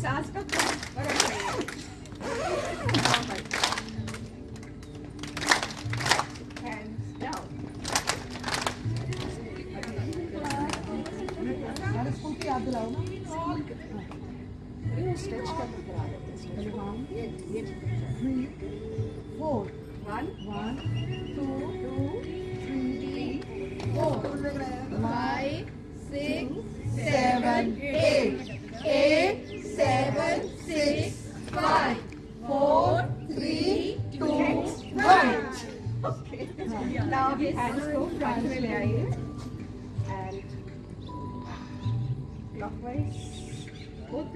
सास का One, one, two. okay now अभी hands को front में ले आइए and clockwise both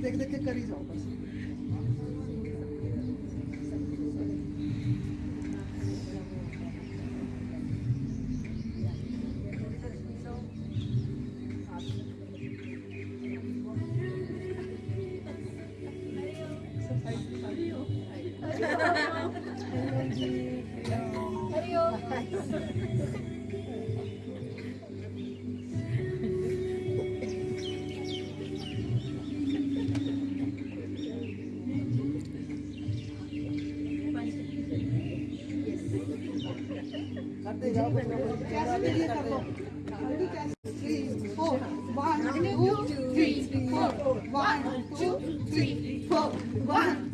देख देख के करी जाओ बस करते जाओ One, two, three, four. One, two, three, four. One,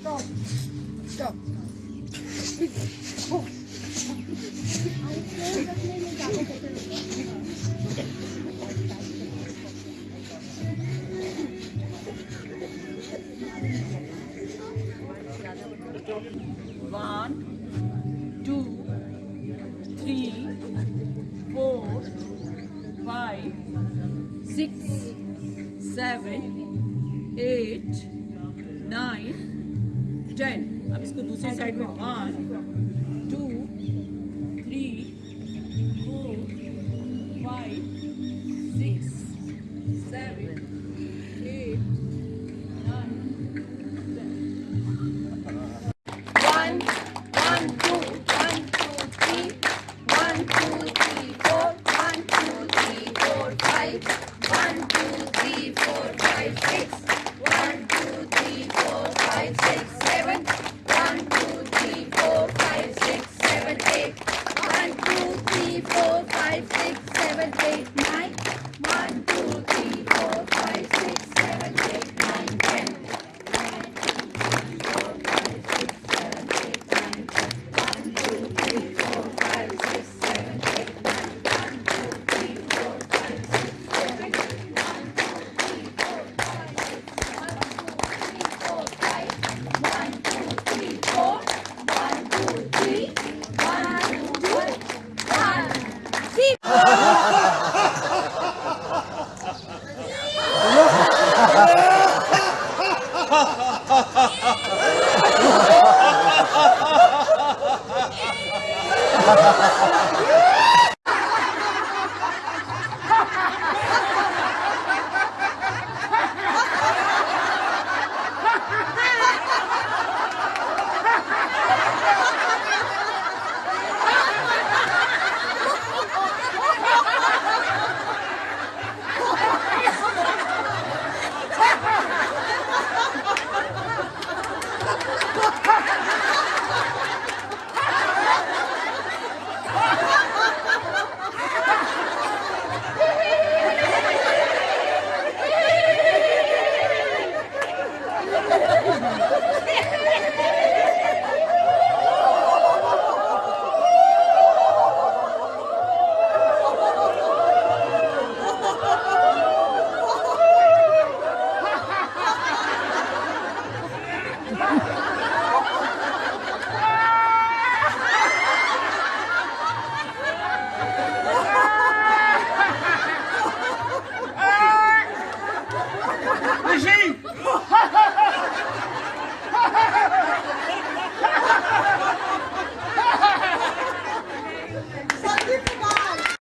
Stop. Stop. Six, seven, eight, nine, ten. अब इसको दूसरी साइड में वन ha ha ha